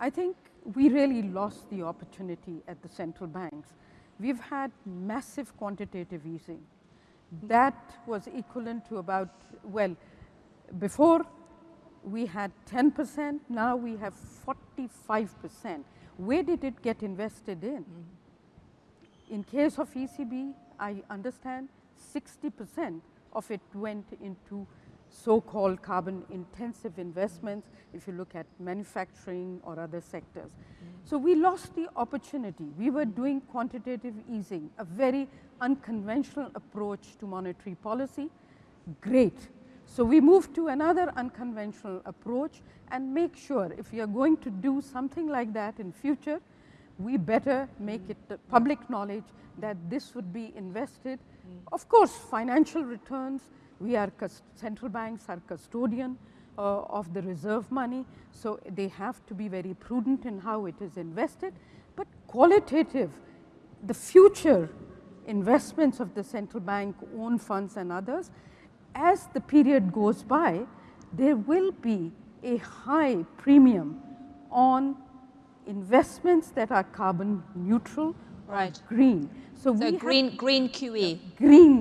I think we really lost the opportunity at the central banks. We've had massive quantitative easing. That was equivalent to about, well, before we had 10 percent, now we have 45 percent. Where did it get invested in? Mm -hmm. In case of ECB, I understand 60 percent of it went into so-called carbon intensive investments if you look at manufacturing or other sectors. So, we lost the opportunity. We were doing quantitative easing, a very unconventional approach to monetary policy, great. So, we moved to another unconventional approach and make sure if you are going to do something like that in future, we better make it public knowledge that this would be invested. Mm. Of course, financial returns, we are central banks are custodian uh, of the reserve money. So, they have to be very prudent in how it is invested, but qualitative the future investments of the central bank own funds and others as the period goes by there will be a high premium on investments that are carbon neutral right. green. So, so green, green QE. Green